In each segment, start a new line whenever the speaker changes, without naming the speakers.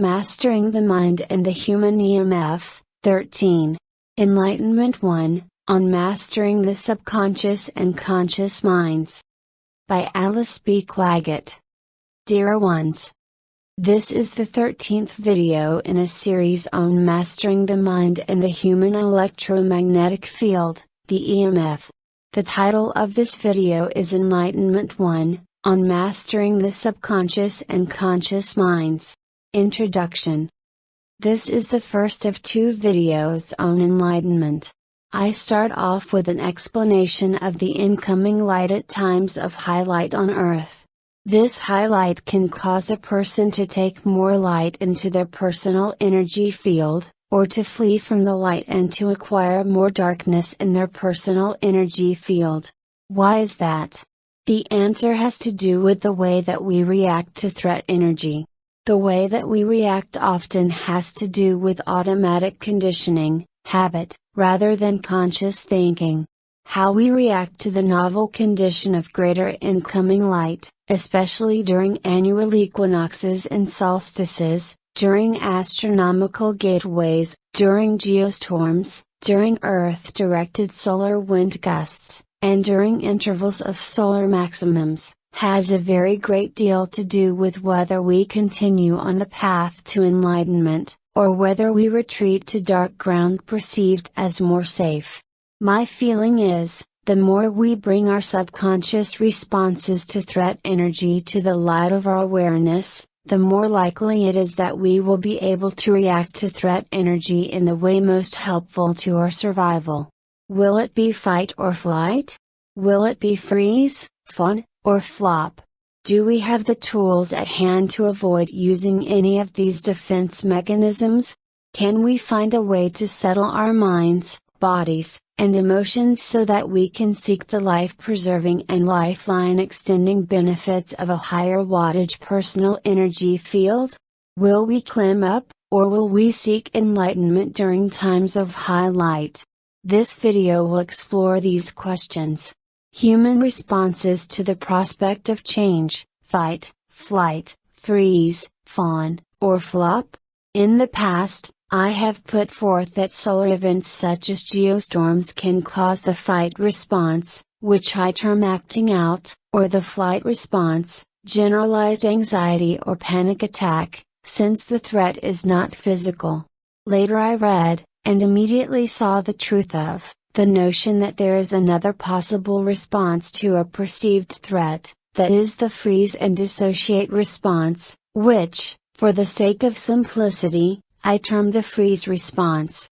Mastering the Mind and the Human EMF, 13. Enlightenment 1, on Mastering the Subconscious and Conscious Minds. By Alice B. Clagett. Dear ones. This is the 13th video in a series on mastering the mind and the human electromagnetic field, the EMF. The title of this video is Enlightenment 1, on mastering the subconscious and conscious minds. Introduction This is the first of two videos on enlightenment. I start off with an explanation of the incoming light at times of highlight on Earth. This highlight can cause a person to take more light into their personal energy field, or to flee from the light and to acquire more darkness in their personal energy field. Why is that? The answer has to do with the way that we react to threat energy. The way that we react often has to do with automatic conditioning, habit, rather than conscious thinking. How we react to the novel condition of greater incoming light, especially during annual equinoxes and solstices, during astronomical gateways, during geostorms, during Earth directed solar wind gusts, and during intervals of solar maximums, has a very great deal to do with whether we continue on the path to enlightenment, or whether we retreat to dark ground perceived as more safe. My feeling is, the more we bring our subconscious responses to threat energy to the light of our awareness, the more likely it is that we will be able to react to threat energy in the way most helpful to our survival. Will it be fight or flight? Will it be freeze, fawn, or flop? Do we have the tools at hand to avoid using any of these defense mechanisms? Can we find a way to settle our minds, bodies, and emotions so that we can seek the life preserving and lifeline extending benefits of a higher wattage personal energy field? Will we climb up, or will we seek enlightenment during times of high light? This video will explore these questions. Human responses to the prospect of change, fight, flight, freeze, fawn, or flop? In the past, I have put forth that solar events such as geostorms can cause the fight response, which I term acting out, or the flight response, generalized anxiety or panic attack, since the threat is not physical. Later I read, and immediately saw the truth of, the notion that there is another possible response to a perceived threat, that is the freeze and dissociate response, which, for the sake of simplicity, I term the freeze response.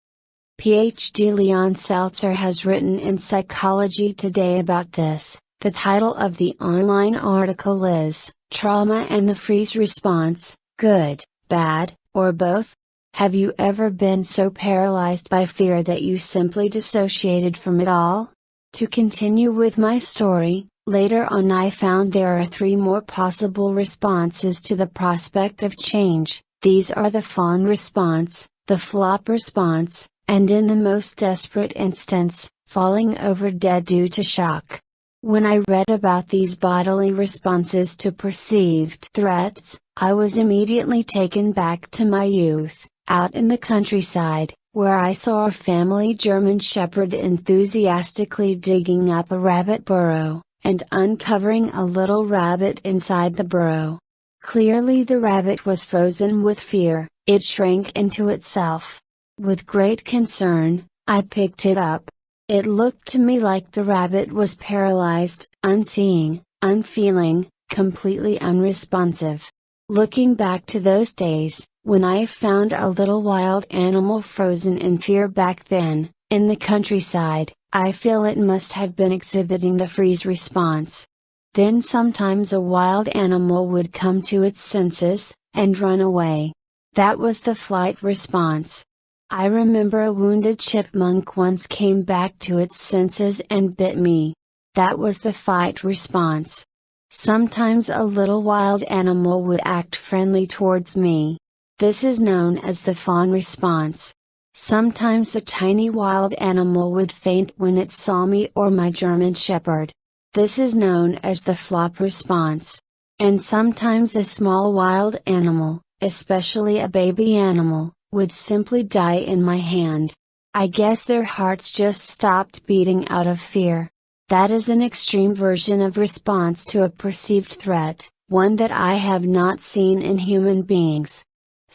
PhD Leon Seltzer has written in Psychology Today about this. The title of the online article is, Trauma and the Freeze Response, Good, Bad, or Both? Have you ever been so paralyzed by fear that you simply dissociated from it all? To continue with my story, later on I found there are three more possible responses to the prospect of change. These are the fawn response, the flop response, and in the most desperate instance, falling over dead due to shock. When I read about these bodily responses to perceived threats, I was immediately taken back to my youth. Out in the countryside, where I saw a family German Shepherd enthusiastically digging up a rabbit burrow, and uncovering a little rabbit inside the burrow. Clearly the rabbit was frozen with fear, it shrank into itself. With great concern, I picked it up. It looked to me like the rabbit was paralyzed, unseeing, unfeeling, completely unresponsive. Looking back to those days, when I found a little wild animal frozen in fear back then, in the countryside, I feel it must have been exhibiting the freeze response. Then sometimes a wild animal would come to its senses, and run away. That was the flight response. I remember a wounded chipmunk once came back to its senses and bit me. That was the fight response. Sometimes a little wild animal would act friendly towards me. This is known as the fawn response. Sometimes a tiny wild animal would faint when it saw me or my German Shepherd. This is known as the flop response. And sometimes a small wild animal, especially a baby animal, would simply die in my hand. I guess their hearts just stopped beating out of fear. That is an extreme version of response to a perceived threat, one that I have not seen in human beings.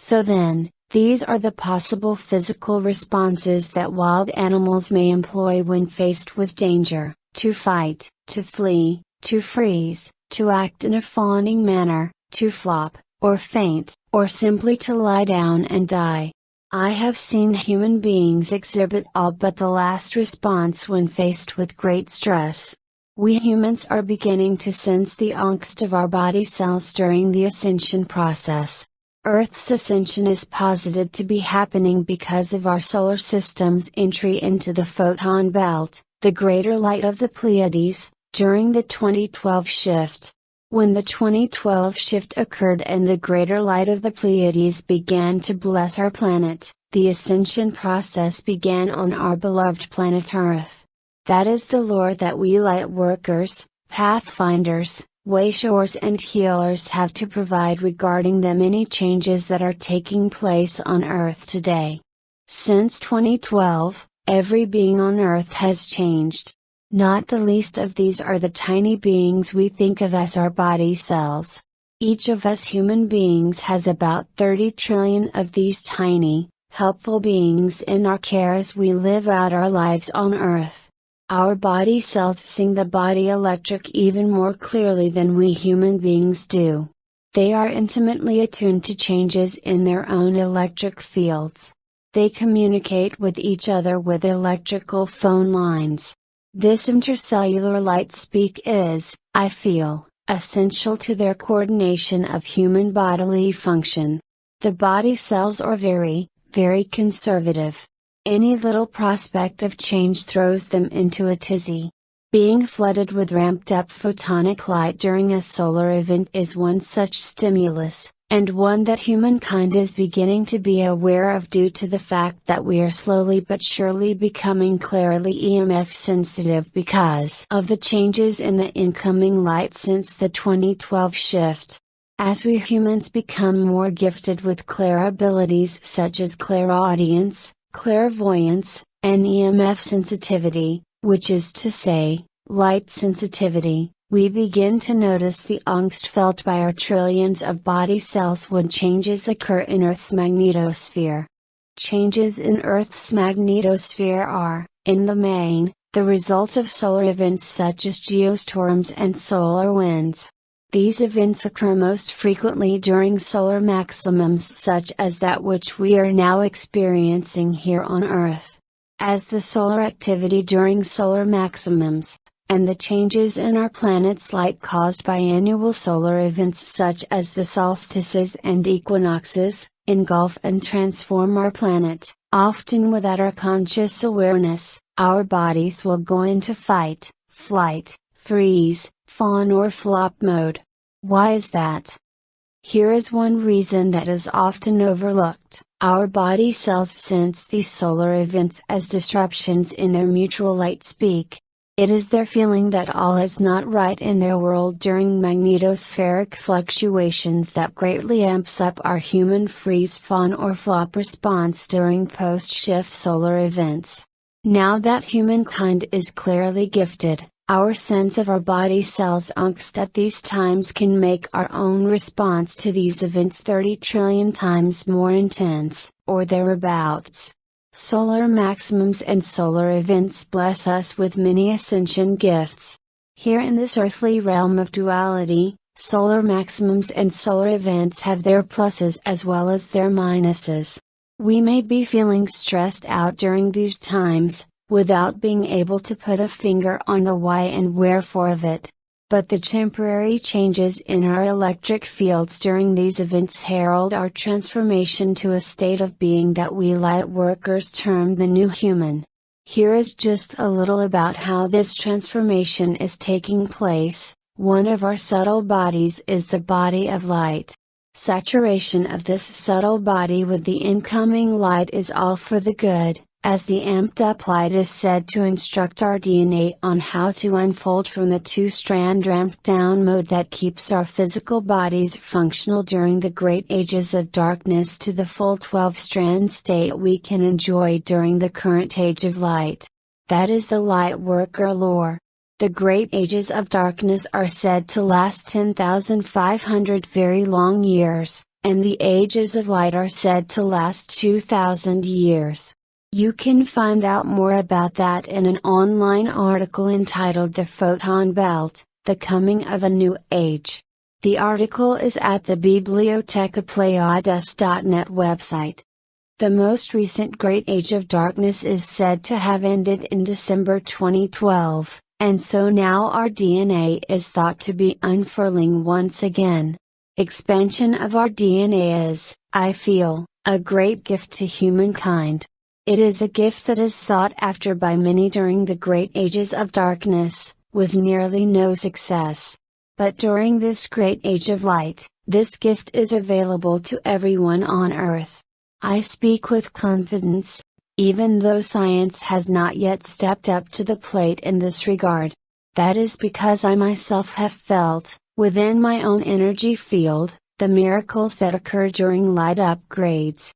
So then, these are the possible physical responses that wild animals may employ when faced with danger to fight, to flee, to freeze, to act in a fawning manner, to flop, or faint, or simply to lie down and die. I have seen human beings exhibit all but the last response when faced with great stress. We humans are beginning to sense the angst of our body cells during the ascension process. Earth's ascension is posited to be happening because of our solar system's entry into the photon belt, the greater light of the Pleiades, during the 2012 shift. When the 2012 shift occurred and the greater light of the Pleiades began to bless our planet, the ascension process began on our beloved planet Earth. That is the lore that we light workers, pathfinders, wayshowers and healers have to provide regarding the many changes that are taking place on Earth today. Since 2012, every being on Earth has changed. Not the least of these are the tiny beings we think of as our body cells. Each of us human beings has about 30 trillion of these tiny, helpful beings in our care as we live out our lives on Earth. Our body cells sing the body electric even more clearly than we human beings do. They are intimately attuned to changes in their own electric fields. They communicate with each other with electrical phone lines. This intercellular light speak is, I feel, essential to their coordination of human bodily function. The body cells are very, very conservative. Any little prospect of change throws them into a tizzy. Being flooded with ramped up photonic light during a solar event is one such stimulus, and one that humankind is beginning to be aware of due to the fact that we are slowly but surely becoming clearly EMF sensitive because of the changes in the incoming light since the 2012 shift. As we humans become more gifted with clair abilities such as clairaudience, clairvoyance, and EMF sensitivity, which is to say, light sensitivity, we begin to notice the angst felt by our trillions of body cells when changes occur in Earth's magnetosphere. Changes in Earth's magnetosphere are, in the main, the result of solar events such as geostorms and solar winds. These events occur most frequently during solar maximums such as that which we are now experiencing here on Earth. As the solar activity during solar maximums, and the changes in our planet's light caused by annual solar events such as the solstices and equinoxes, engulf and transform our planet, often without our conscious awareness, our bodies will go into fight, flight, freeze, fawn or flop mode. Why is that? Here is one reason that is often overlooked. Our body cells sense these solar events as disruptions in their mutual light speak, it is their feeling that all is not right in their world during magnetospheric fluctuations that greatly amps up our human freeze fawn or flop response during post-shift solar events. Now that humankind is clearly gifted, our sense of our body cells angst at these times can make our own response to these events 30 trillion times more intense, or thereabouts. Solar maximums and solar events bless us with many ascension gifts. Here in this earthly realm of duality, solar maximums and solar events have their pluses as well as their minuses. We may be feeling stressed out during these times, without being able to put a finger on the why and wherefore of it but the temporary changes in our electric fields during these events herald our transformation to a state of being that we light workers term the new human. Here is just a little about how this transformation is taking place. One of our subtle bodies is the body of light. Saturation of this subtle body with the incoming light is all for the good, as the amped up light is said to instruct our DNA on how to unfold from the two strand ramped down mode that keeps our physical bodies functional during the great ages of darkness to the full 12 strand state we can enjoy during the current age of light. That is the light worker lore. The great ages of darkness are said to last 10,500 very long years, and the ages of light are said to last 2,000 years. You can find out more about that in an online article entitled The Photon Belt, The Coming of a New Age. The article is at the Biblioteca Pleyades.net website. The most recent Great Age of Darkness is said to have ended in December 2012, and so now our DNA is thought to be unfurling once again. Expansion of our DNA is, I feel, a great gift to humankind. It is a gift that is sought after by many during the great ages of darkness, with nearly no success. But during this great age of light, this gift is available to everyone on earth. I speak with confidence, even though science has not yet stepped up to the plate in this regard. That is because I myself have felt, within my own energy field, the miracles that occur during light upgrades.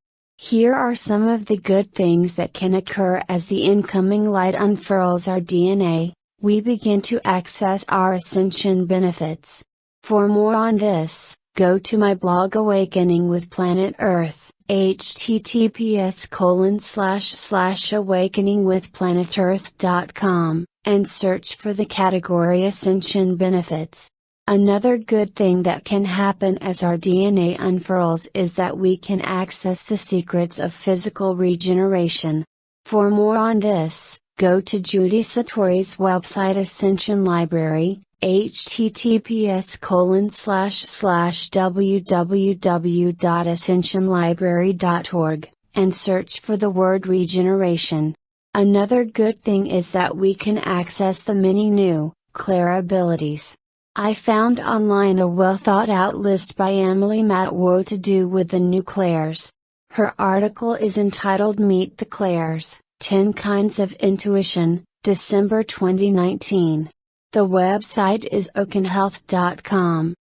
Here are some of the good things that can occur as the incoming light unfurls our DNA, we begin to access our ascension benefits. For more on this, go to my blog Awakening with Planet Earth, https colon slash slash awakeningwithplanetearth.com, and search for the category Ascension Benefits. Another good thing that can happen as our DNA unfurls is that we can access the secrets of physical regeneration. For more on this, go to Judy Satori's website Ascension Library, https colon slash slash www.ascensionlibrary.org, and search for the word regeneration. Another good thing is that we can access the many new, clair abilities. I found online a well thought out list by Emily Matwo to do with the new clairs. Her article is entitled Meet the Clairs 10 Kinds of Intuition, December 2019. The website is oakenhealth.com.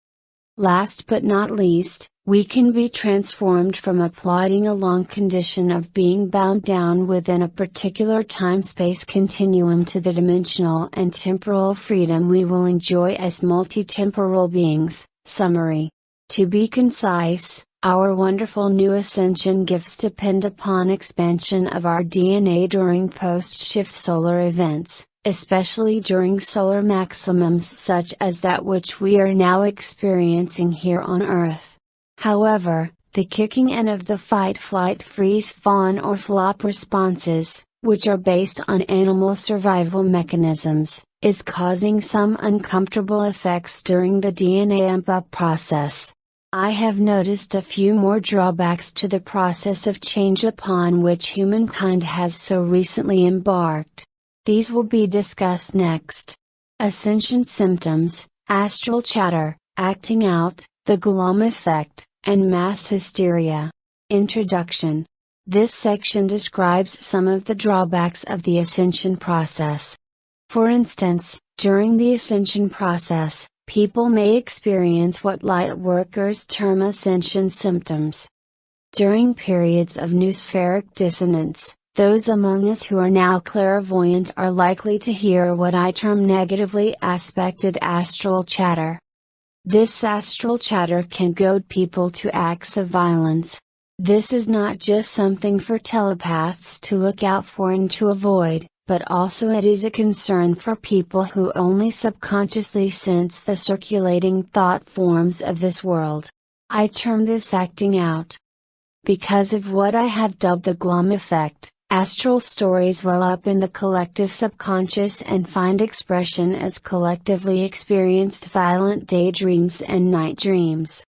Last but not least, we can be transformed from a plodding along condition of being bound down within a particular time space continuum to the dimensional and temporal freedom we will enjoy as multi temporal beings. Summary To be concise, our wonderful new ascension gifts depend upon expansion of our DNA during post shift solar events, especially during solar maximums such as that which we are now experiencing here on Earth. However, the kicking in of the fight flight freeze fawn or flop responses, which are based on animal survival mechanisms, is causing some uncomfortable effects during the DNA amp up process. I have noticed a few more drawbacks to the process of change upon which humankind has so recently embarked. These will be discussed next. Ascension symptoms, astral chatter, acting out, the Glom effect, and mass hysteria. Introduction This section describes some of the drawbacks of the ascension process. For instance, during the ascension process, people may experience what light workers term ascension symptoms. During periods of noospheric dissonance, those among us who are now clairvoyant are likely to hear what I term negatively aspected astral chatter. This astral chatter can goad people to acts of violence. This is not just something for telepaths to look out for and to avoid, but also it is a concern for people who only subconsciously sense the circulating thought forms of this world. I term this acting out. Because of what I have dubbed the Glom effect, Astral stories well up in the collective subconscious and find expression as collectively experienced violent daydreams and night dreams.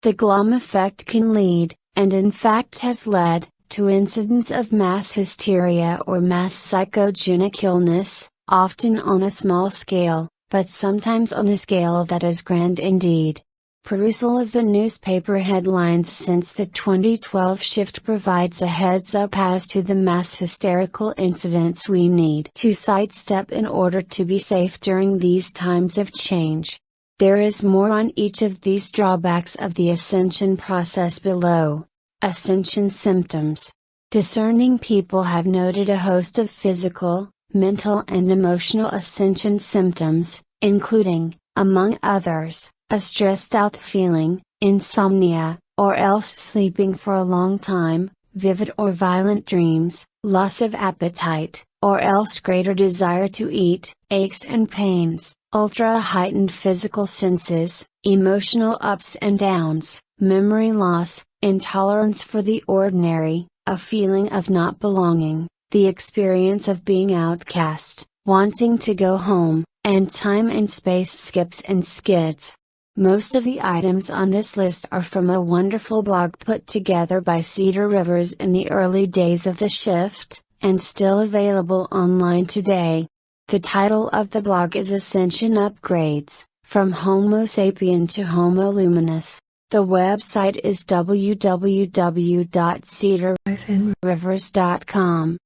The glom effect can lead, and in fact has led, to incidents of mass hysteria or mass psychogenic illness, often on a small scale, but sometimes on a scale that is grand indeed. Perusal of the newspaper headlines since the 2012 shift provides a heads up as to the mass hysterical incidents we need to sidestep in order to be safe during these times of change. There is more on each of these drawbacks of the ascension process below. Ascension symptoms. Discerning people have noted a host of physical, mental, and emotional ascension symptoms, including, among others, a stressed out feeling, insomnia, or else sleeping for a long time, vivid or violent dreams, loss of appetite, or else greater desire to eat, aches and pains, ultra heightened physical senses, emotional ups and downs, memory loss, intolerance for the ordinary, a feeling of not belonging, the experience of being outcast, wanting to go home, and time and space skips and skids. Most of the items on this list are from a wonderful blog put together by Cedar Rivers in the early days of the shift, and still available online today. The title of the blog is Ascension Upgrades, from Homo sapien to Homo luminous. The website is www.cedar-rivers.com.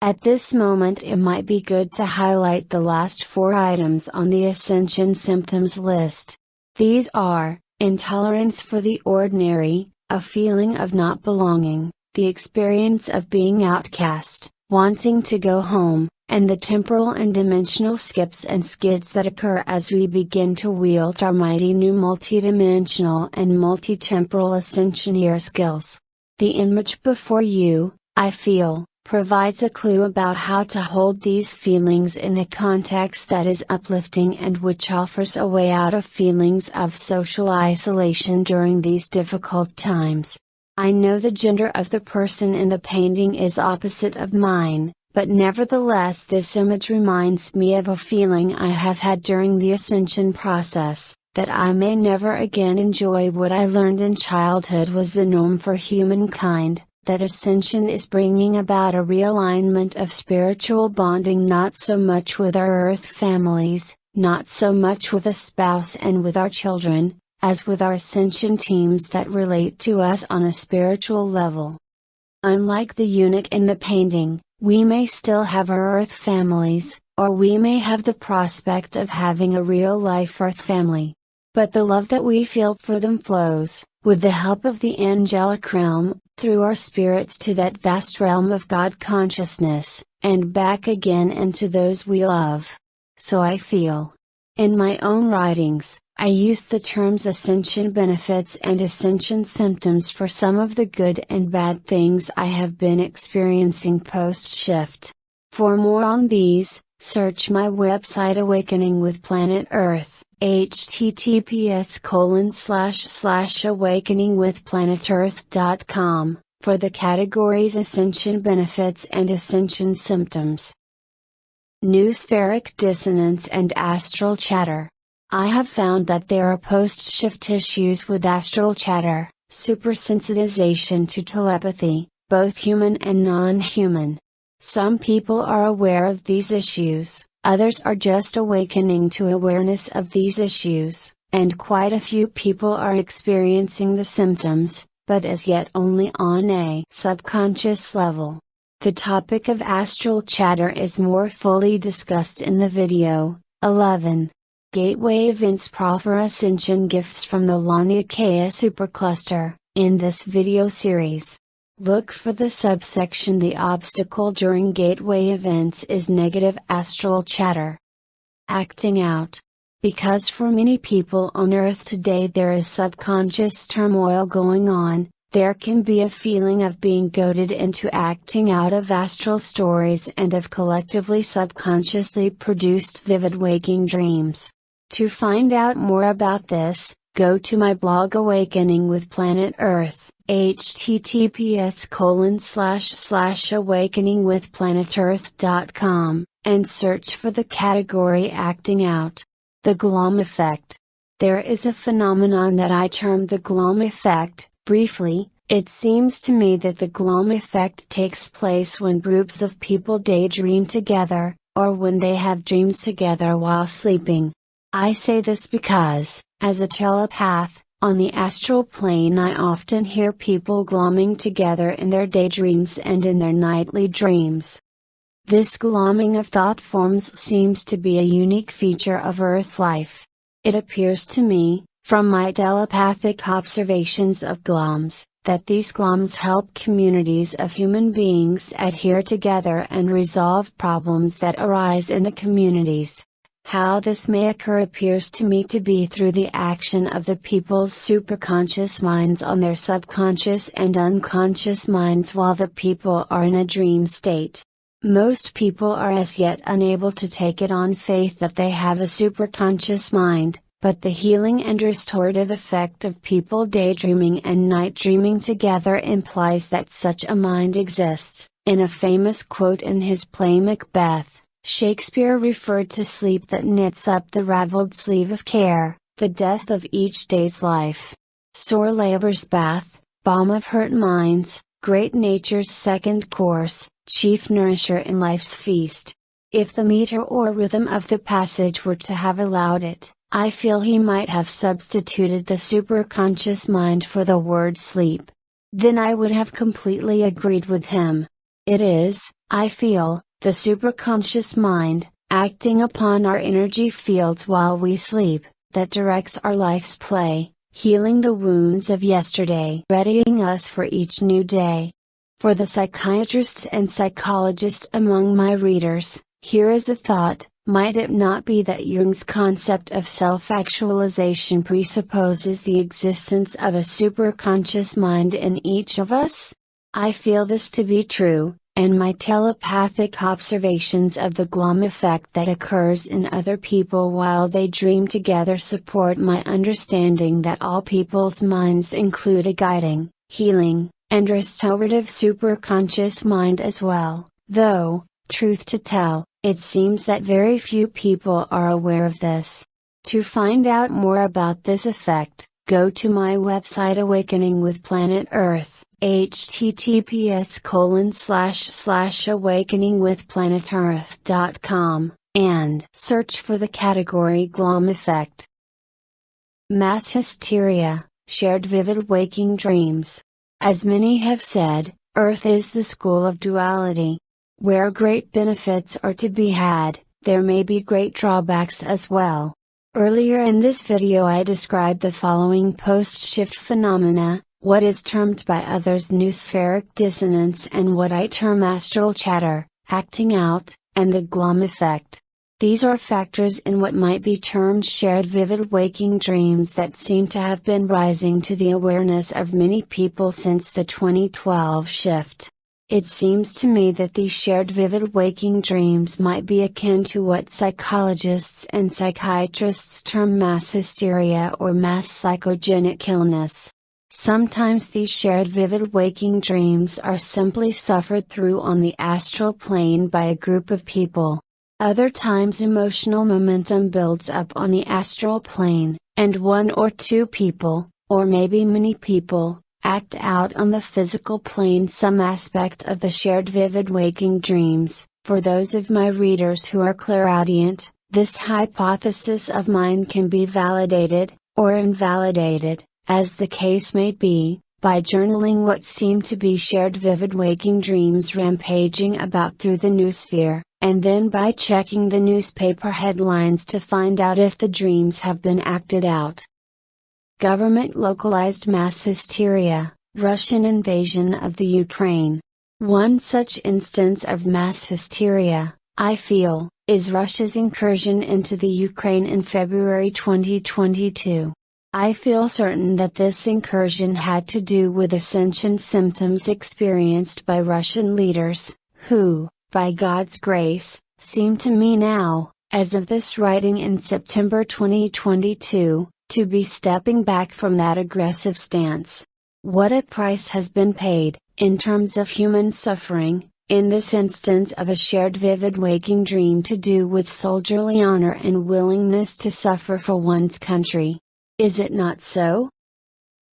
At this moment it might be good to highlight the last four items on the Ascension symptoms list. These are, intolerance for the ordinary, a feeling of not belonging, the experience of being outcast, wanting to go home, and the temporal and dimensional skips and skids that occur as we begin to wield our mighty new multidimensional and multi-temporal ascensioneer skills. The image before you, I feel, provides a clue about how to hold these feelings in a context that is uplifting and which offers a way out of feelings of social isolation during these difficult times. I know the gender of the person in the painting is opposite of mine, but nevertheless this image reminds me of a feeling I have had during the ascension process, that I may never again enjoy what I learned in childhood was the norm for humankind, that ascension is bringing about a realignment of spiritual bonding not so much with our earth families, not so much with a spouse and with our children, as with our ascension teams that relate to us on a spiritual level. Unlike the eunuch in the painting, we may still have our earth families, or we may have the prospect of having a real life earth family. But the love that we feel for them flows, with the help of the angelic realm, through our spirits to that vast realm of God consciousness, and back again into those we love. So I feel. In my own writings, I use the terms ascension benefits and ascension symptoms for some of the good and bad things I have been experiencing post shift. For more on these, search my website Awakening with Planet Earth https colon slash slash awakeningwithplanetearth.com, for the categories Ascension Benefits and Ascension Symptoms. Noospheric Dissonance and Astral Chatter. I have found that there are post-shift issues with astral chatter, supersensitization to telepathy, both human and non-human. Some people are aware of these issues, Others are just awakening to awareness of these issues, and quite a few people are experiencing the symptoms, but as yet only on a subconscious level. The topic of astral chatter is more fully discussed in the video, 11. Gateway Events Proffer Ascension Gifts from the Laniakea Supercluster, in this video series. Look for the subsection The obstacle during gateway events is negative astral chatter. Acting out. Because for many people on Earth today there is subconscious turmoil going on, there can be a feeling of being goaded into acting out of astral stories and of collectively subconsciously produced vivid waking dreams. To find out more about this, go to my blog Awakening with Planet Earth https colon slash slash awakeningwithplanetearth.com, and search for the category acting out. The Glom effect. There is a phenomenon that I term the Glom effect, briefly, it seems to me that the Glom effect takes place when groups of people daydream together, or when they have dreams together while sleeping. I say this because, as a telepath, On the astral plane, I often hear people glomming together in their daydreams and in their nightly dreams. This glomming of thought forms seems to be a unique feature of Earth life. It appears to me, from my telepathic observations of gloms, that these gloms help communities of human beings adhere together and resolve problems that arise in the communities. How this may occur appears to me to be through the action of the people's superconscious minds on their subconscious and unconscious minds while the people are in a dream state. Most people are as yet unable to take it on faith that they have a superconscious mind, but the healing and restorative effect of people daydreaming and night dreaming together implies that such a mind exists. In a famous quote in his play Macbeth, Shakespeare referred to sleep that knits up the raveled sleeve of care, the death of each day's life. Sore labor's bath, balm of hurt minds, great nature's second course, chief nourisher in life's feast. If the meter or rhythm of the passage were to have allowed it, I feel he might have substituted the superconscious mind for the word sleep. Then I would have completely agreed with him. It is, I feel, the superconscious mind, acting upon our energy fields while we sleep, that directs our life's play, healing the wounds of yesterday, readying us for each new day. For the psychiatrists and psychologists among my readers, here is a thought might it not be that Jung's concept of self actualization presupposes the existence of a superconscious mind in each of us? I feel this to be true, and my telepathic observations of the glom effect that occurs in other people while they dream together support my understanding that all people's minds include a guiding, healing, and restorative superconscious mind as well, though, truth to tell, it seems that very few people are aware of this. To find out more about this effect, go to my website Awakening with Planet Earth, https colon slash slash awakeningwithplanetearth.com, and search for the category Glom effect. Mass hysteria, shared vivid waking dreams. As many have said, Earth is the school of duality. Where great benefits are to be had, there may be great drawbacks as well. Earlier in this video I described the following post-shift phenomena, what is termed by others noospheric dissonance and what I term astral chatter, acting out, and the glom effect. These are factors in what might be termed shared vivid waking dreams that seem to have been rising to the awareness of many people since the 2012 shift. It seems to me that these shared vivid waking dreams might be akin to what psychologists and psychiatrists term mass hysteria or mass psychogenic illness. Sometimes these shared vivid waking dreams are simply suffered through on the astral plane by a group of people. Other times emotional momentum builds up on the astral plane, and one or two people, or maybe many people, act out on the physical plane some aspect of the shared vivid waking dreams. For those of my readers who are clairaudient, this hypothesis of mine can be validated, or invalidated, as the case may be, by journaling what seem to be shared vivid waking dreams rampaging about through the noosphere, and then by checking the newspaper headlines to find out if the dreams have been acted out. Government localized mass hysteria, Russian invasion of the Ukraine. One such instance of mass hysteria, I feel, is Russia's incursion into the Ukraine in February 2022. I feel certain that this incursion had to do with ascension symptoms experienced by Russian leaders, who, by God's grace, seem to me now, as of this writing in September 2022, to be stepping back from that aggressive stance. What a price has been paid, in terms of human suffering, in this instance of a shared vivid waking dream to do with soldierly honor and willingness to suffer for one's country. Is it not so?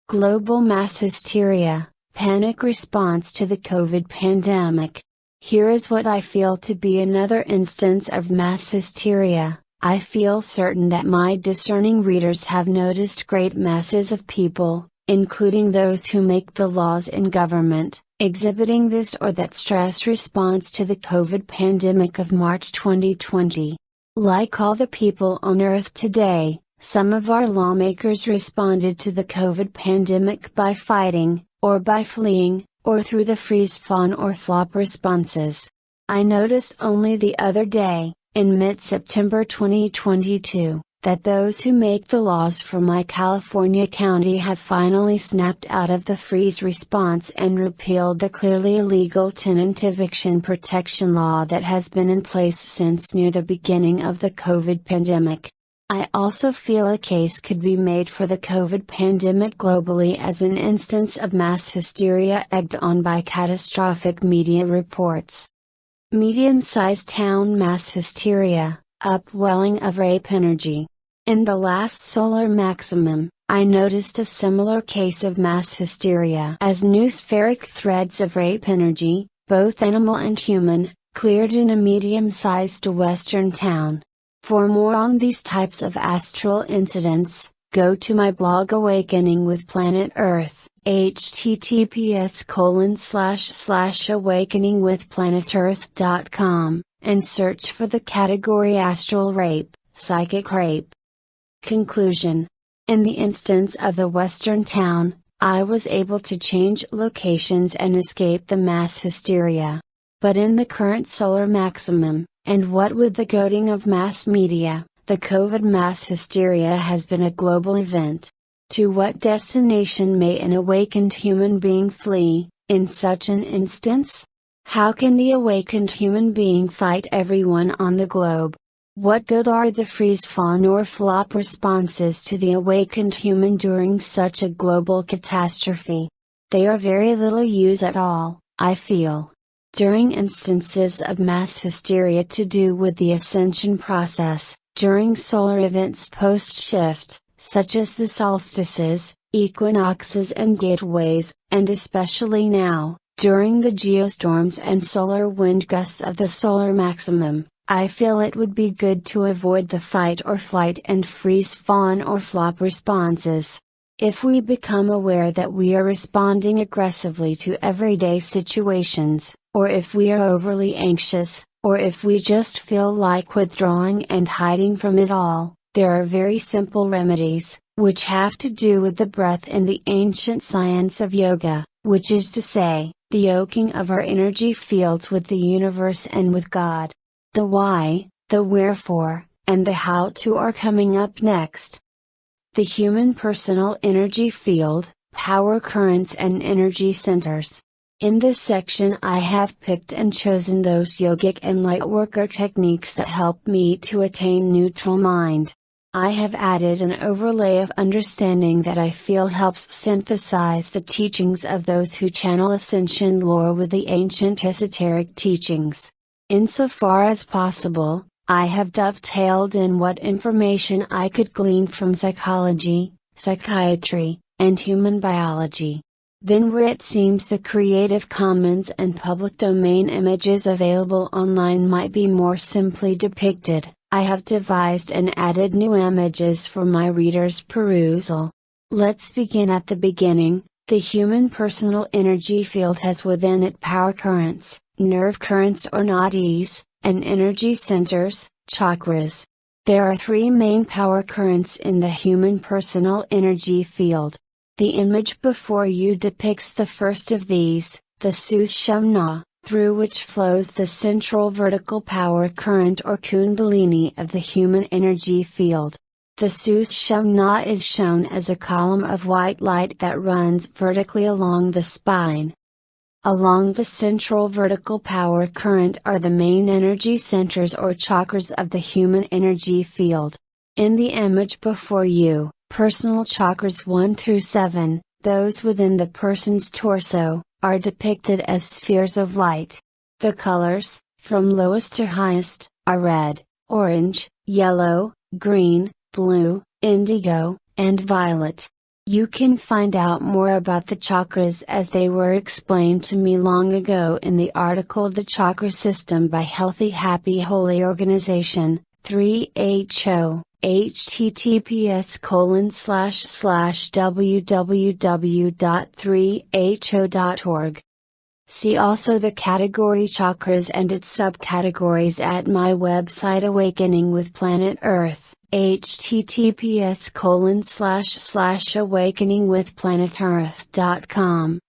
Global mass hysteria, panic response to the COVID pandemic. Here is what I feel to be another instance of mass hysteria, I feel certain that my discerning readers have noticed great masses of people, including those who make the laws in government, exhibiting this or that stress response to the COVID pandemic of March 2020. Like all the people on Earth today, some of our lawmakers responded to the COVID pandemic by fighting, or by fleeing, or through the freeze fawn or flop responses. I noticed only the other day, in mid-September 2022, that those who make the laws for my California county have finally snapped out of the freeze response and repealed the clearly illegal tenant eviction protection law that has been in place since near the beginning of the COVID pandemic. I also feel a case could be made for the COVID pandemic globally as an instance of mass hysteria egged on by catastrophic media reports. Medium sized town mass hysteria, upwelling of rape energy. In the last solar maximum, I noticed a similar case of mass hysteria as noospheric threads of rape energy, both animal and human, cleared in a medium sized western town. For more on these types of astral incidents, go to my blog Awakening with Planet Earth https colon slash slash awakeningwithplanetearth.com, and search for the category astral rape, psychic rape. Conclusion In the instance of the western town, I was able to change locations and escape the mass hysteria. But in the current solar maximum, and what with the goading of mass media, the COVID mass hysteria has been a global event. To what destination may an awakened human being flee, in such an instance? How can the awakened human being fight everyone on the globe? What good are the freeze fawn or flop responses to the awakened human during such a global catastrophe? They are very little use at all, I feel. During instances of mass hysteria to do with the ascension process, during solar events post shift, such as the solstices, equinoxes and gateways, and especially now, during the geostorms and solar wind gusts of the solar maximum, I feel it would be good to avoid the fight or flight and freeze fawn or flop responses. If we become aware that we are responding aggressively to everyday situations, or if we are overly anxious, or if we just feel like withdrawing and hiding from it all, there are very simple remedies, which have to do with the breath in the ancient science of yoga, which is to say, the yoking of our energy fields with the universe and with God. The why, the wherefore, and the how to are coming up next. The human personal energy field, power currents and energy centers. In this section I have picked and chosen those yogic and lightworker techniques that help me to attain neutral mind. I have added an overlay of understanding that I feel helps synthesize the teachings of those who channel ascension lore with the ancient esoteric teachings. Insofar as possible, I have dovetailed in what information I could glean from psychology, psychiatry, and human biology. Then where it seems the Creative Commons and public domain images available online might be more simply depicted, I have devised and added new images for my readers' perusal. Let's begin at the beginning. The human personal energy field has within it power currents, nerve currents or nadis, and energy centers, chakras. There are three main power currents in the human personal energy field. The image before you depicts the first of these, the Sushumna, through which flows the central vertical power current or kundalini of the human energy field. The Sushumna is shown as a column of white light that runs vertically along the spine. Along the central vertical power current are the main energy centers or chakras of the human energy field. In the image before you, personal chakras 1 through 7, those within the person's torso, are depicted as spheres of light. The colors, from lowest to highest, are red, orange, yellow, green, blue, indigo, and violet. You can find out more about the chakras as they were explained to me long ago in the article The Chakra System by Healthy Happy Holy Organization, 3HO, https colon slash slash www.3ho.org. See also the category chakras and its subcategories at my website Awakening with Planet Earth, https colon slash slash awakeningwithplanetearth.com.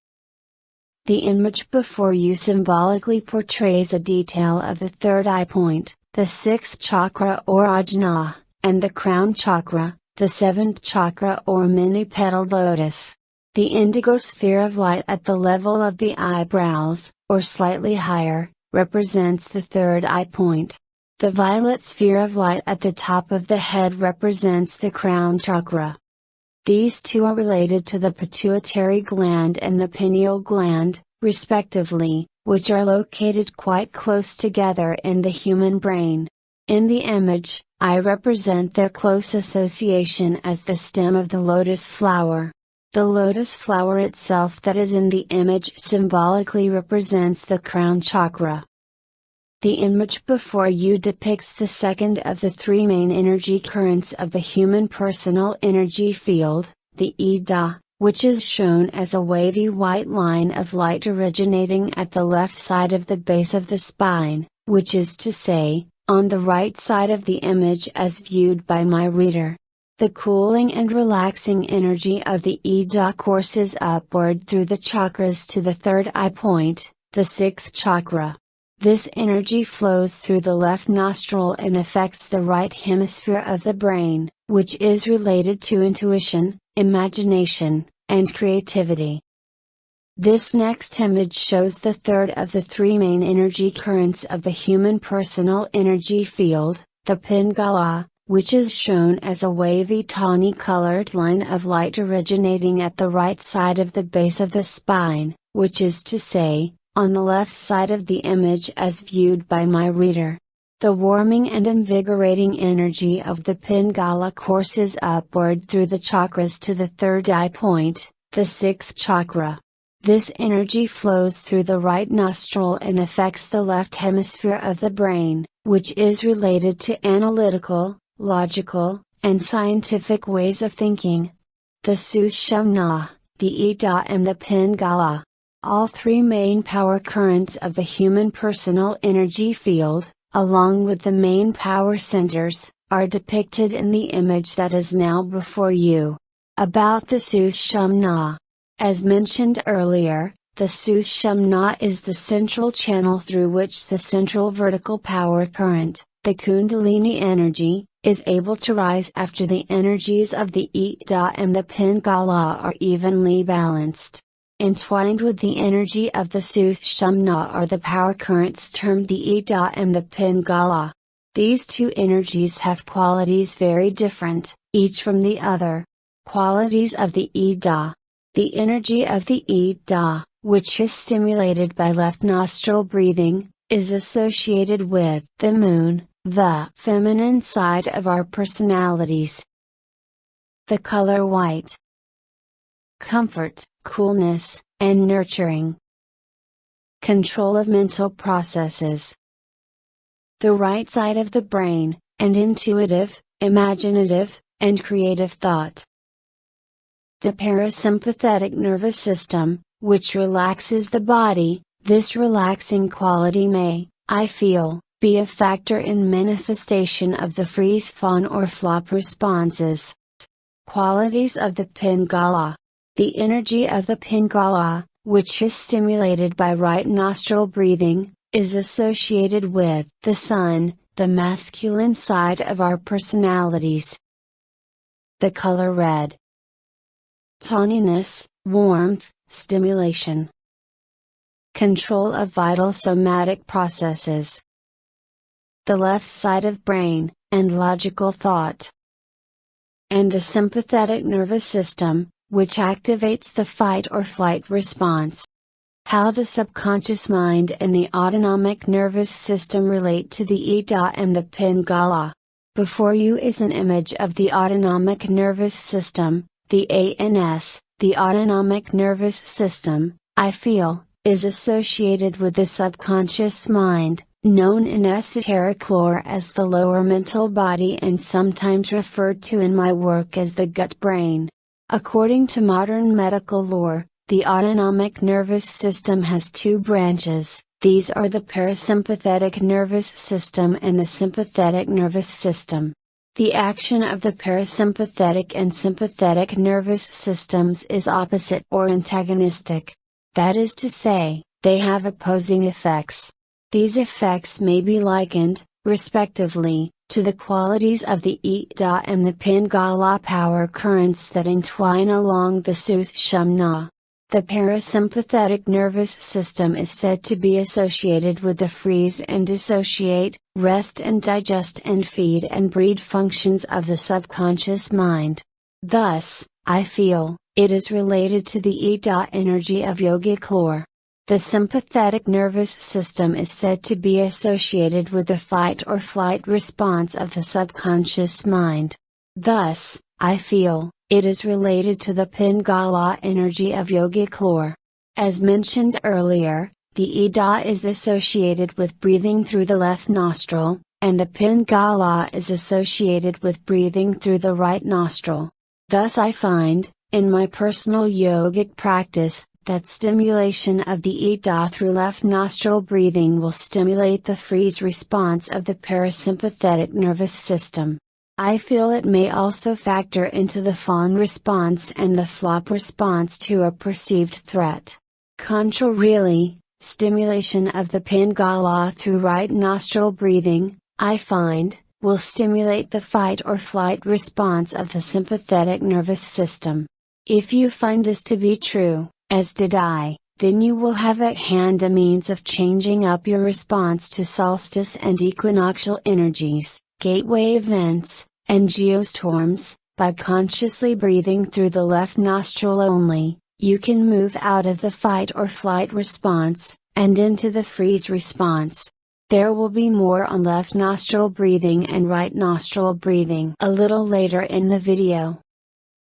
The image before you symbolically portrays a detail of the third eye point, the sixth chakra or ajna, and the crown chakra, the seventh chakra or many petaled lotus. The indigo sphere of light at the level of the eyebrows, or slightly higher, represents the third eye point. The violet sphere of light at the top of the head represents the crown chakra. These two are related to the pituitary gland and the pineal gland, respectively, which are located quite close together in the human brain. In the image, I represent their close association as the stem of the lotus flower. The lotus flower itself that is in the image symbolically represents the crown chakra. The image before you depicts the second of the three main energy currents of the human personal energy field, the Ida, which is shown as a wavy white line of light originating at the left side of the base of the spine, which is to say, on the right side of the image as viewed by my reader. The cooling and relaxing energy of the Ida courses upward through the chakras to the third eye point, the sixth chakra. This energy flows through the left nostril and affects the right hemisphere of the brain, which is related to intuition, imagination, and creativity. This next image shows the third of the three main energy currents of the human personal energy field, the Pingala, which is shown as a wavy tawny colored line of light originating at the right side of the base of the spine, which is to say, on the left side of the image as viewed by my reader. The warming and invigorating energy of the Pingala courses upward through the chakras to the third eye point, the sixth chakra. This energy flows through the right nostril and affects the left hemisphere of the brain, which is related to analytical, logical, and scientific ways of thinking. The Sushumna, the Ida and the Pingala all three main power currents of the human personal energy field, along with the main power centers, are depicted in the image that is now before you. About the Sushumna. As mentioned earlier, the Sushumna is the central channel through which the central vertical power current, the Kundalini energy, is able to rise after the energies of the Ida and the Pingala are evenly balanced. Entwined with the energy of the Sushumna are the power currents termed the Ida and the Pingala. These two energies have qualities very different, each from the other. Qualities of the Ida. The energy of the Ida, which is stimulated by left nostril breathing, is associated with the moon, the feminine side of our personalities. The color white. Comfort, coolness, and nurturing. Control of mental processes. The right side of the brain, and intuitive, imaginative, and creative thought. The parasympathetic nervous system, which relaxes the body, this relaxing quality may, I feel, be a factor in manifestation of the freeze fawn or flop responses. Qualities of the Pingala the energy of the Pingala, which is stimulated by right nostril breathing, is associated with the sun, the masculine side of our personalities. The color red. Tawniness, warmth, stimulation. Control of vital somatic processes. The left side of brain, and logical thought. And the sympathetic nervous system, which activates the fight or flight response. How the subconscious mind and the autonomic nervous system relate to the Ida and the Pingala. Before you is an image of the autonomic nervous system, the ANS, the autonomic nervous system, I feel, is associated with the subconscious mind, known in esoteric lore as the lower mental body and sometimes referred to in my work as the gut brain. According to modern medical lore, the autonomic nervous system has two branches, these are the parasympathetic nervous system and the sympathetic nervous system. The action of the parasympathetic and sympathetic nervous systems is opposite or antagonistic. That is to say, they have opposing effects. These effects may be likened, respectively, to the qualities of the Ida and the Pingala power currents that entwine along the Sushumna. The parasympathetic nervous system is said to be associated with the freeze and dissociate, rest and digest and feed and breed functions of the subconscious mind. Thus, I feel, it is related to the Ida energy of yogic lore. The sympathetic nervous system is said to be associated with the fight or flight response of the subconscious mind. Thus, I feel, it is related to the Pingala energy of yogic lore. As mentioned earlier, the Ida is associated with breathing through the left nostril, and the Pingala is associated with breathing through the right nostril. Thus I find, in my personal yogic practice, that stimulation of the Ida through left nostril breathing will stimulate the freeze response of the parasympathetic nervous system. I feel it may also factor into the fawn response and the flop response to a perceived threat. Contrarily, stimulation of the Pingala through right nostril breathing, I find, will stimulate the fight or flight response of the sympathetic nervous system. If you find this to be true, as did I, then you will have at hand a means of changing up your response to solstice and equinoctial energies gateway events, and geostorms, by consciously breathing through the left nostril only, you can move out of the fight or flight response, and into the freeze response. There will be more on left nostril breathing and right nostril breathing a little later in the video.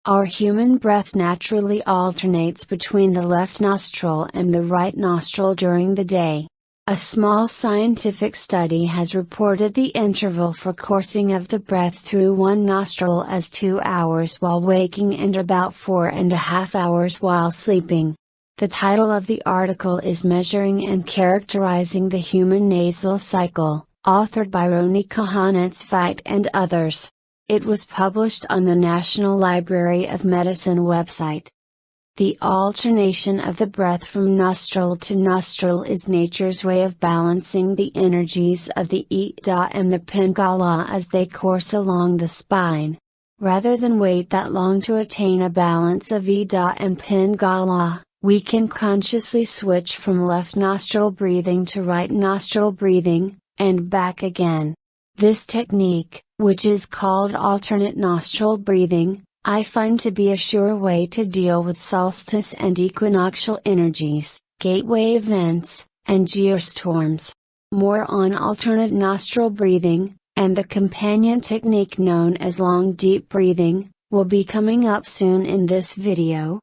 Our human breath naturally alternates between the left nostril and the right nostril during the day. A small scientific study has reported the interval for coursing of the breath through one nostril as 2 hours while waking and about four and a half hours while sleeping. The title of the article is Measuring and Characterizing the Human Nasal Cycle, authored by Roni Kahana-Zweig and others. It was published on the National Library of Medicine website. The alternation of the breath from nostril to nostril is nature's way of balancing the energies of the Ida and the Pingala as they course along the spine. Rather than wait that long to attain a balance of Ida and Pingala, we can consciously switch from left nostril breathing to right nostril breathing, and back again. This technique, which is called alternate nostril breathing, I find to be a sure way to deal with solstice and equinoctial energies, gateway events, and geostorms. More on alternate nostril breathing, and the companion technique known as long deep breathing, will be coming up soon in this video.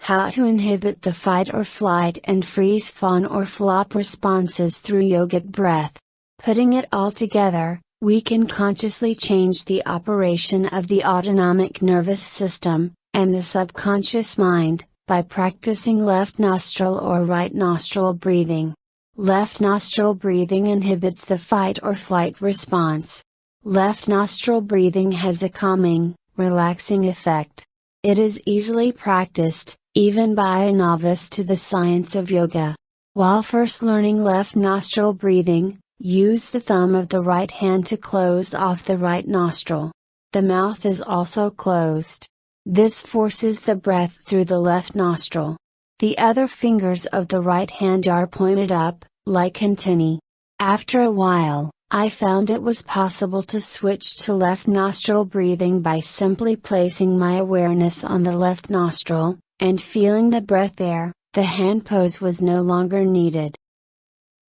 How to inhibit the fight or flight and freeze fawn or flop responses through yogic breath. Putting it all together, we can consciously change the operation of the autonomic nervous system, and the subconscious mind, by practicing left nostril or right nostril breathing. Left nostril breathing inhibits the fight or flight response. Left nostril breathing has a calming, relaxing effect. It is easily practiced, even by a novice to the science of yoga. While first learning left nostril breathing, Use the thumb of the right hand to close off the right nostril. The mouth is also closed. This forces the breath through the left nostril. The other fingers of the right hand are pointed up, like antennae. After a while, I found it was possible to switch to left nostril breathing by simply placing my awareness on the left nostril, and feeling the breath there, the hand pose was no longer needed.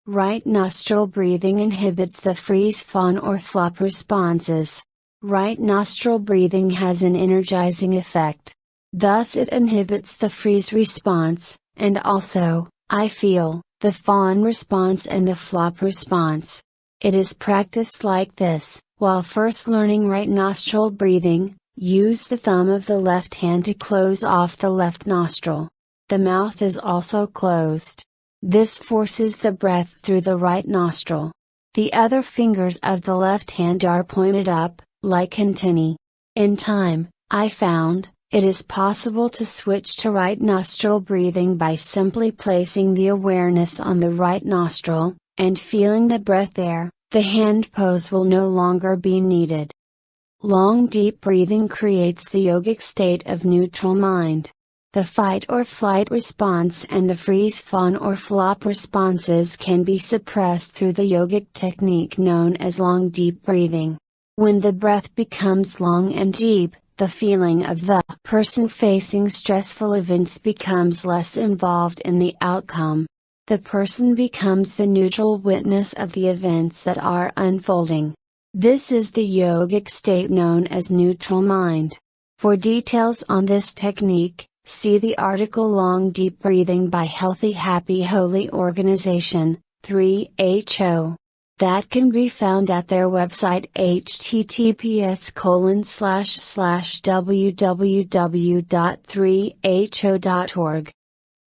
Right nostril breathing inhibits the freeze fawn or flop responses. Right nostril breathing has an energizing effect. Thus it inhibits the freeze response, and also, I feel, the fawn response and the flop response. It is practiced like this, while first learning right nostril breathing, use the thumb of the left hand to close off the left nostril. The mouth is also closed. This forces the breath through the right nostril. The other fingers of the left hand are pointed up, like antennae. In time, I found, it is possible to switch to right nostril breathing by simply placing the awareness on the right nostril, and feeling the breath there, the hand pose will no longer be needed. Long deep breathing creates the yogic state of neutral mind. The fight or flight response and the freeze fawn or flop responses can be suppressed through the yogic technique known as long deep breathing. When the breath becomes long and deep, the feeling of the person facing stressful events becomes less involved in the outcome. The person becomes the neutral witness of the events that are unfolding. This is the yogic state known as neutral mind. For details on this technique, see the article Long Deep Breathing by Healthy Happy Holy Organization, 3HO that can be found at their website https colon slash slash www.3ho.org.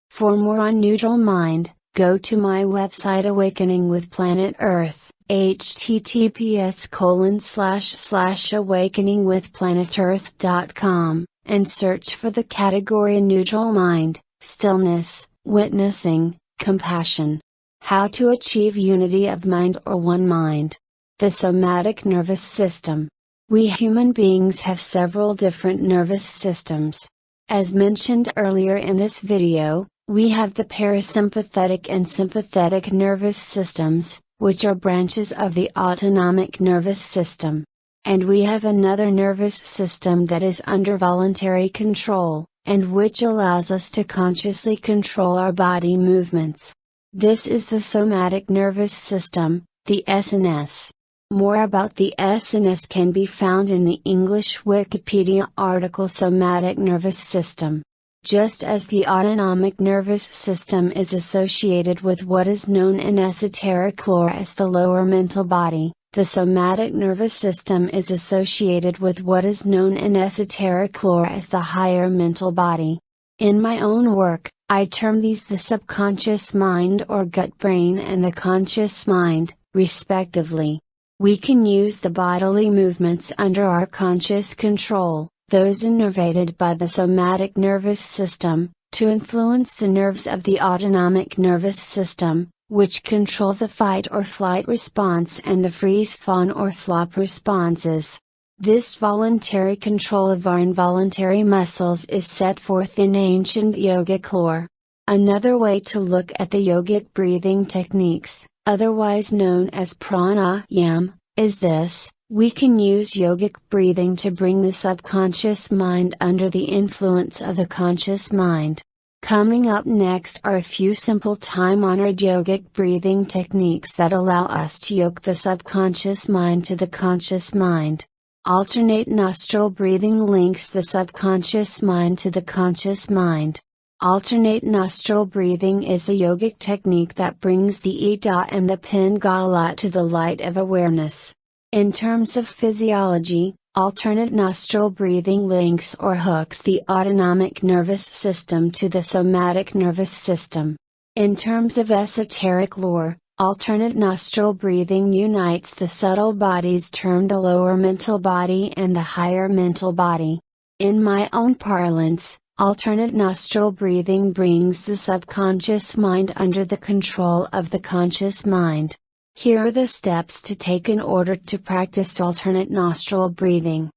For more on neutral mind, go to my website Awakening with Planet Earth, https colon slash slash awakening with planetearth.com, and search for the category neutral mind, stillness, witnessing, compassion. How to achieve unity of mind or one mind. The somatic nervous system. We human beings have several different nervous systems. As mentioned earlier in this video, we have the parasympathetic and sympathetic nervous systems, which are branches of the autonomic nervous system. And we have another nervous system that is under voluntary control, and which allows us to consciously control our body movements. This is the somatic nervous system, the SNS. More about the SNS can be found in the English Wikipedia article Somatic Nervous System. Just as the autonomic nervous system is associated with what is known in esoteric lore as the lower mental body, the somatic nervous system is associated with what is known in esoteric lore as the higher mental body. In my own work, I term these the subconscious mind or gut brain and the conscious mind, respectively. We can use the bodily movements under our conscious control, those innervated by the somatic nervous system, to influence the nerves of the autonomic nervous system, which control the fight or flight response and the freeze fawn or flop responses. This voluntary control of our involuntary muscles is set forth in ancient yogic lore. Another way to look at the yogic breathing techniques, otherwise known as pranayam, is this we can use yogic breathing to bring the subconscious mind under the influence of the conscious mind. Coming up next are a few simple time honored yogic breathing techniques that allow us to yoke the subconscious mind to the conscious mind. Alternate nostril breathing links the subconscious mind to the conscious mind. Alternate nostril breathing is a yogic technique that brings the Ida and the Pingala to the light of awareness. In terms of physiology, alternate nostril breathing links or hooks the autonomic nervous system to the somatic nervous system. In terms of esoteric lore, Alternate nostril breathing unites the subtle bodies termed the lower mental body and the higher mental body. In my own parlance, alternate nostril breathing brings the subconscious mind under the control of the conscious mind. Here are the steps to take in order to practice alternate nostril breathing.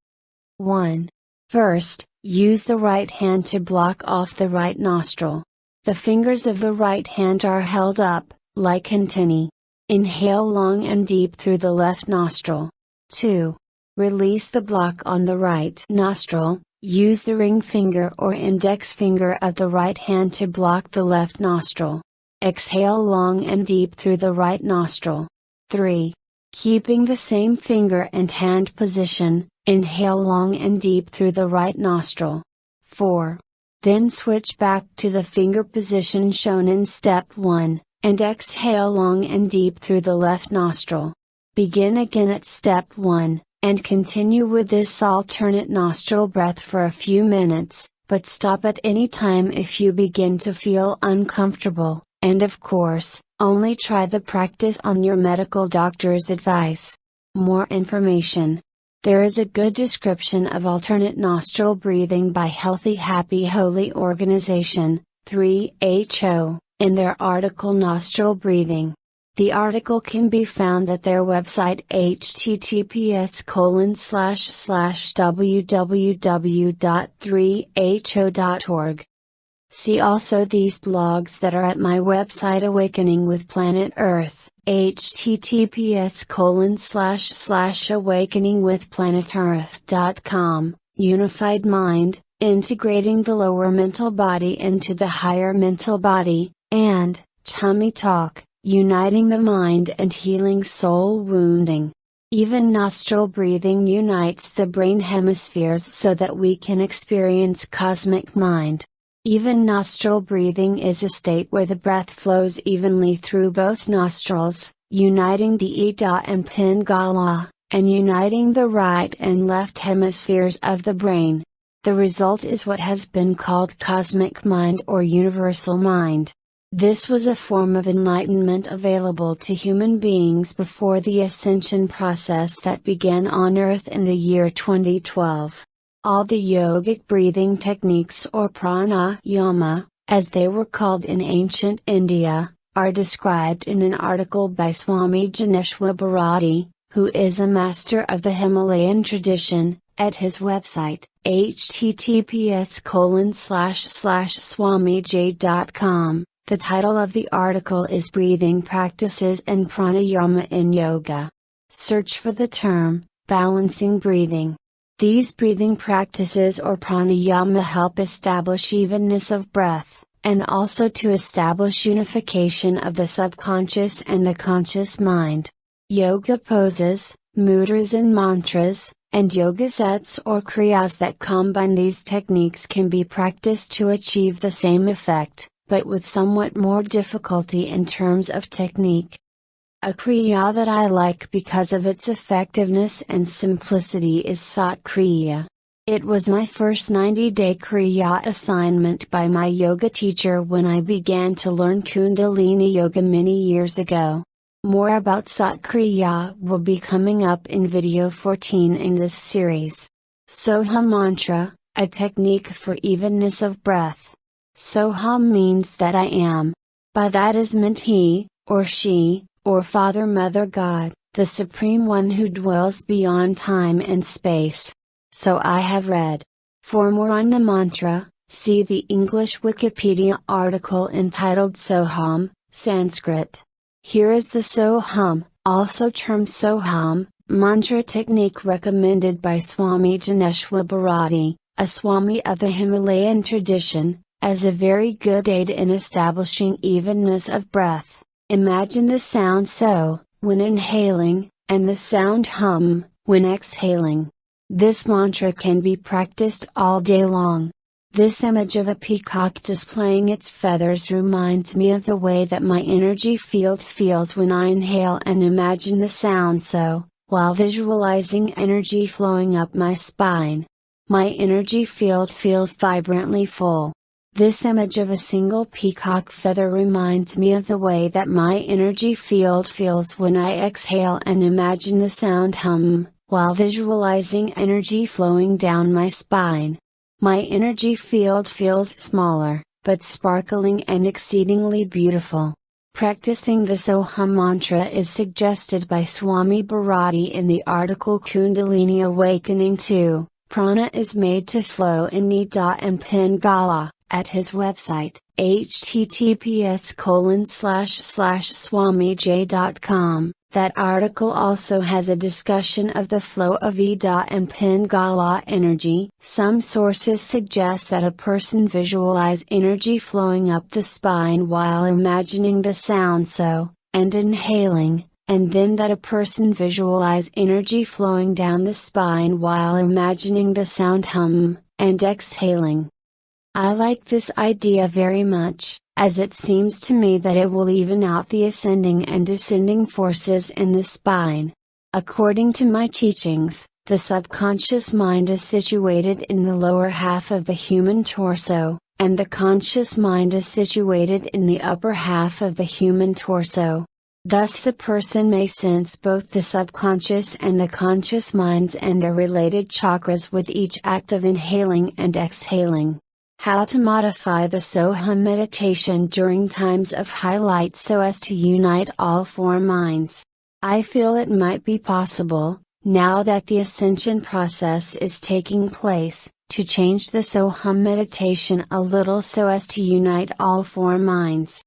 1. First, use the right hand to block off the right nostril. The fingers of the right hand are held up, like antennae. Inhale long and deep through the left nostril. 2. Release the block on the right nostril, use the ring finger or index finger of the right hand to block the left nostril. Exhale long and deep through the right nostril. 3. Keeping the same finger and hand position, inhale long and deep through the right nostril. 4. Then switch back to the finger position shown in step 1, and exhale long and deep through the left nostril. Begin again at step 1, and continue with this alternate nostril breath for a few minutes, but stop at any time if you begin to feel uncomfortable, and of course, only try the practice on your medical doctor's advice. More information. There is a good description of alternate nostril breathing by Healthy Happy Holy Organization, 3HO, in their article Nostril Breathing. The article can be found at their website https colon slash slash www.3ho.org. See also these blogs that are at my website Awakening with Planet Earth, https colon slash slash awakeningwithplanetearth.com, Unified Mind, integrating the lower mental body into the higher mental body, and, Tummy Talk, uniting the mind and healing soul wounding. Even nostril breathing unites the brain hemispheres so that we can experience cosmic mind. Even nostril breathing is a state where the breath flows evenly through both nostrils, uniting the Ida and Pingala, and uniting the right and left hemispheres of the brain. The result is what has been called cosmic mind or universal mind. This was a form of enlightenment available to human beings before the ascension process that began on Earth in the year 2012. All the yogic breathing techniques or pranayama, as they were called in ancient India, are described in an article by Swami Jnaneshvara Bharati, who is a master of the Himalayan tradition, at his website, https colon slash slash swamij.com. The title of the article is Breathing Practices and Pranayama in Yoga. Search for the term, balancing breathing. These breathing practices or pranayama help establish evenness of breath, and also to establish unification of the subconscious and the conscious mind. Yoga poses, mudras and mantras, and yoga sets or kriyas that combine these techniques can be practiced to achieve the same effect, but with somewhat more difficulty in terms of technique. A Kriya that I like because of its effectiveness and simplicity is Sat Kriya. It was my first 90 day Kriya assignment by my yoga teacher when I began to learn Kundalini Yoga many years ago. More about Sat Kriya will be coming up in video 14 in this series. Soham Mantra, a technique for evenness of breath. Soham means that I am. By that is meant he, or she, or Father Mother God, the Supreme One who dwells beyond time and space. So I have read. For more on the mantra, see the English Wikipedia article entitled Soham, Sanskrit. Here is the Soham, also termed Soham, mantra technique recommended by Swami Jnaneshvara Bharati, a Swami of the Himalayan tradition, as a very good aid in establishing evenness of breath. Imagine the sound so, when inhaling, and the sound hum, when exhaling. This mantra can be practiced all day long. This image of a peacock displaying its feathers reminds me of the way that my energy field feels when I inhale and imagine the sound so, while visualizing energy flowing up my spine. My energy field feels vibrantly full. This image of a single peacock feather reminds me of the way that my energy field feels when I exhale and imagine the sound hum, while visualizing energy flowing down my spine. My energy field feels smaller, but sparkling and exceedingly beautiful. Practicing the Soham mantra is suggested by Swami Bharati in the article Kundalini Awakening 2. Prana is made to flow in Ida and Pingala at his website, https colon slash slash swamij.com. That article also has a discussion of the flow of Ida and Pingala energy. Some sources suggest that a person visualize energy flowing up the spine while imagining the sound so, and inhaling, and then that a person visualize energy flowing down the spine while imagining the sound hum, and exhaling. I like this idea very much, as it seems to me that it will even out the ascending and descending forces in the spine. According to my teachings, the subconscious mind is situated in the lower half of the human torso, and the conscious mind is situated in the upper half of the human torso. Thus a person may sense both the subconscious and the conscious minds and their related chakras with each act of inhaling and exhaling. How to modify the Soham meditation during times of highlight so as to unite all four minds. I feel it might be possible, now that the ascension process is taking place, to change the Soham meditation a little so as to unite all four minds.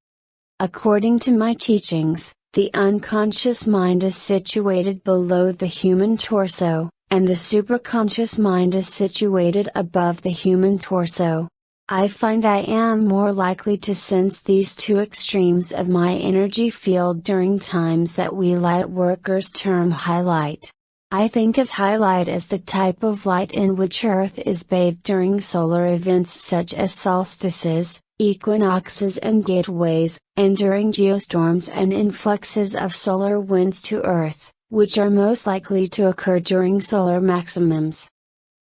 According to my teachings, the unconscious mind is situated below the human torso, and the superconscious mind is situated above the human torso. I find I am more likely to sense these two extremes of my energy field during times that we light workers term highlight. I think of highlight as the type of light in which Earth is bathed during solar events such as solstices, equinoxes and gateways, and during geostorms and influxes of solar winds to Earth, which are most likely to occur during solar maximums.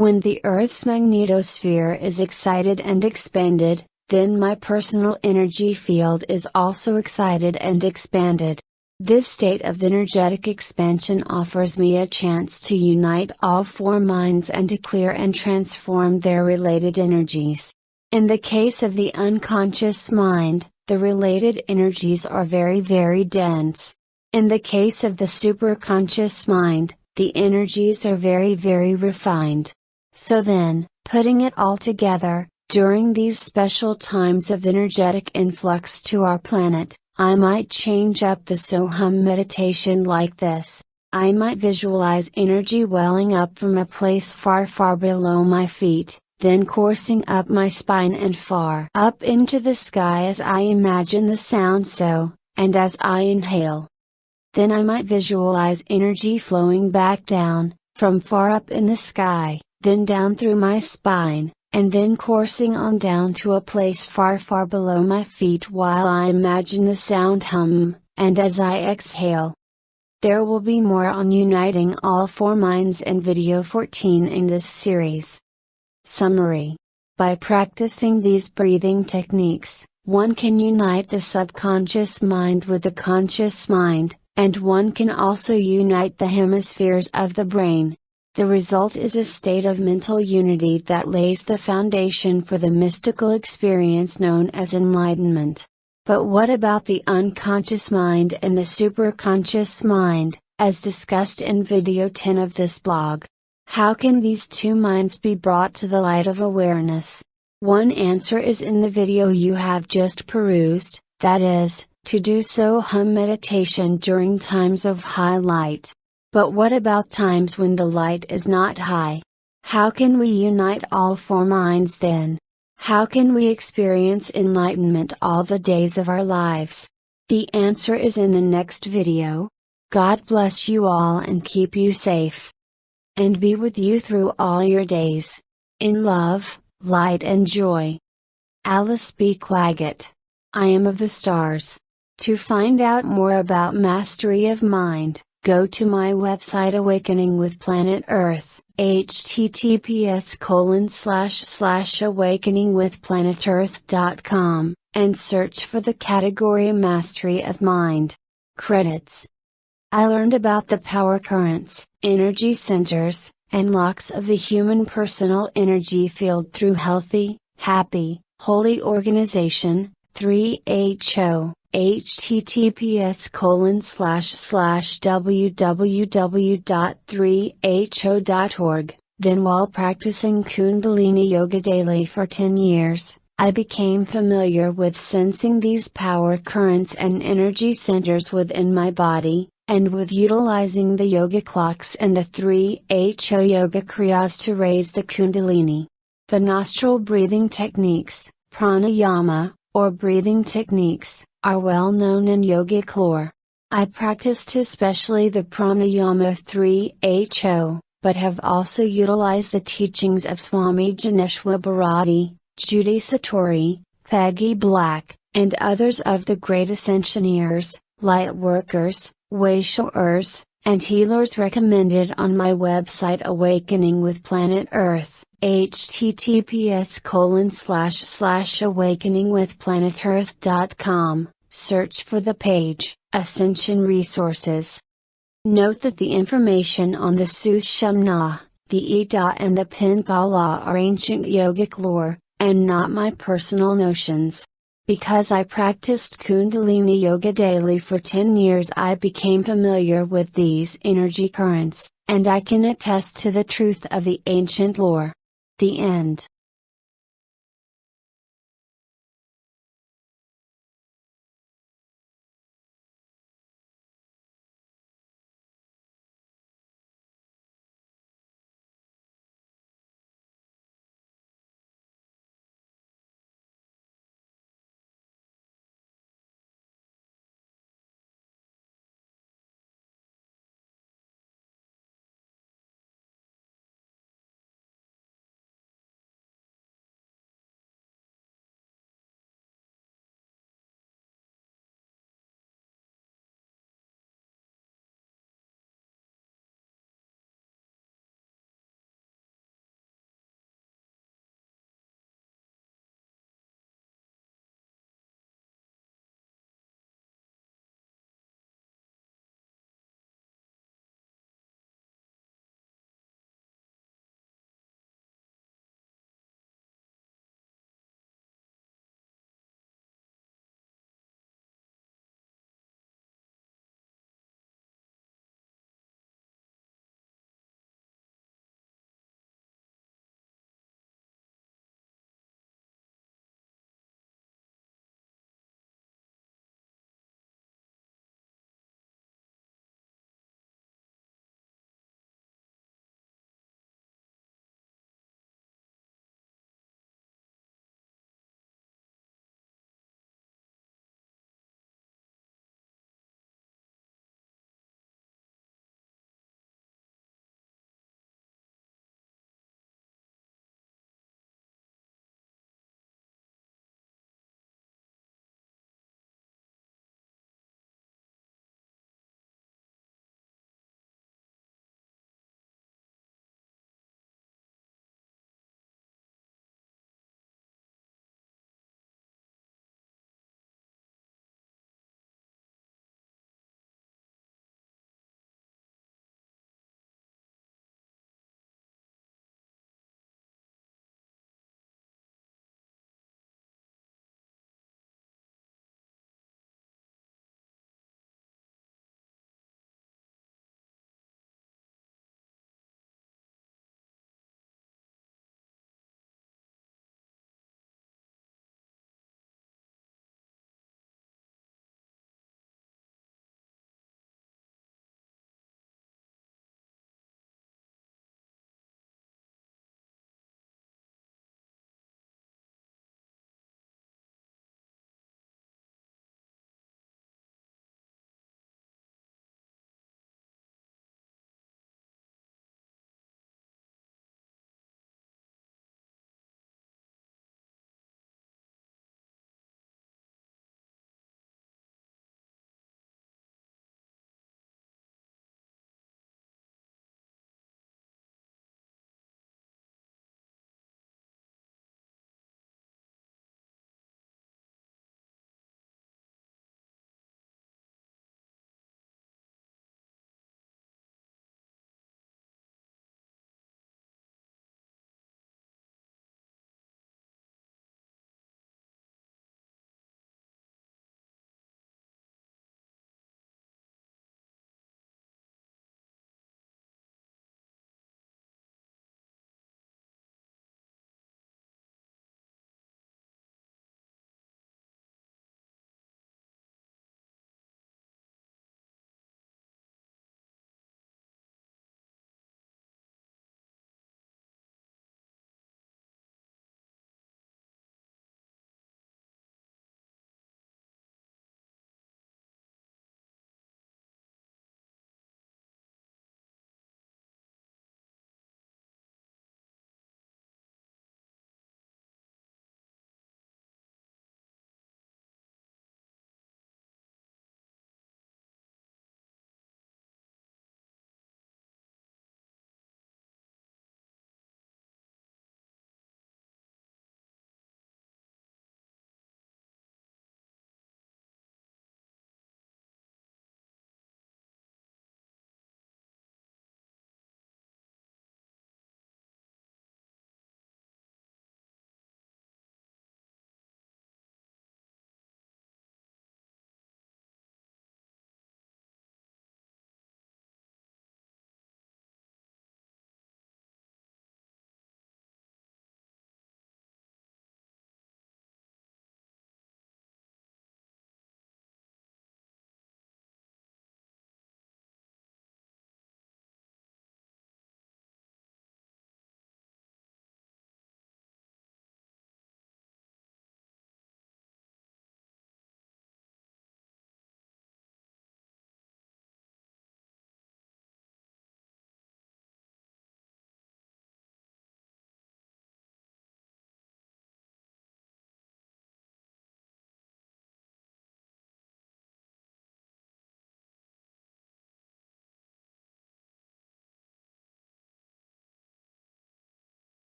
When the Earth's magnetosphere is excited and expanded, then my personal energy field is also excited and expanded. This state of energetic expansion offers me a chance to unite all four minds and to clear and transform their related energies. In the case of the unconscious mind, the related energies are very very dense. In the case of the superconscious mind, the energies are very very refined. So then, putting it all together, during these special times of energetic influx to our planet, I might change up the Soham meditation like this. I might visualize energy welling up from a place far far below my feet, then coursing up my spine and far up into the sky as I imagine the sound so, and as I inhale. Then I might visualize energy flowing back down, from far up in the sky, then down through my spine, and then coursing on down to a place far far below my feet while I imagine the sound hum, and as I exhale. There will be more on uniting all four minds in video 14 in this series. Summary By practicing these breathing techniques, one can unite the subconscious mind with the conscious mind, and one can also unite the hemispheres of the brain, the result is a state of mental unity that lays the foundation for the mystical experience known as enlightenment. But what about the unconscious mind and the superconscious mind, as discussed in video 10 of this blog? How can these two minds be brought to the light of awareness? One answer is in the video you have just perused, that is, to do Soham meditation during times of high light. But what about times when the light is not high? How can we unite all four minds then? How can we experience enlightenment all the days of our lives? The answer is in the next video. God bless you all and keep you safe. And be with you through all your days. In love, light and joy. Alice B. Clagett. I am of the stars. To find out more about mastery of mind, Go to my website Awakening with Planet Earth, https colon slash slash awakeningwithplanetearth.com, and search for the category Mastery of Mind. Credits. I learned about the power currents, energy centers, and locks of the human personal energy field through healthy, happy, holy organization, 3HO https colon slash slash www.3ho.org. Then while practicing Kundalini Yoga daily for 10 years, I became familiar with sensing these power currents and energy centers within my body, and with utilizing the yoga locks and the 3HO yoga kriyas to raise the Kundalini. The nostril breathing techniques, pranayama, or breathing techniques, are well known in yogic lore. I practiced especially the pranayama 3HO, but have also utilized the teachings of Swami Jnaneshvara Bharati, Judy Satori, Peggy Black, and others of the great ascensioneers, light workers, way showers, and healers recommended on my website Awakening with Planet Earth, https colon slash slash awakeningwithplanetearth.com, search for the page, Ascension Resources. Note that the information on the Sushumna, the Ida and the Pingala are ancient yogic lore, and not my personal notions. Because I practiced Kundalini Yoga daily for 10 years, I became familiar with these energy currents, and I can attest to the truth of the ancient lore. The end.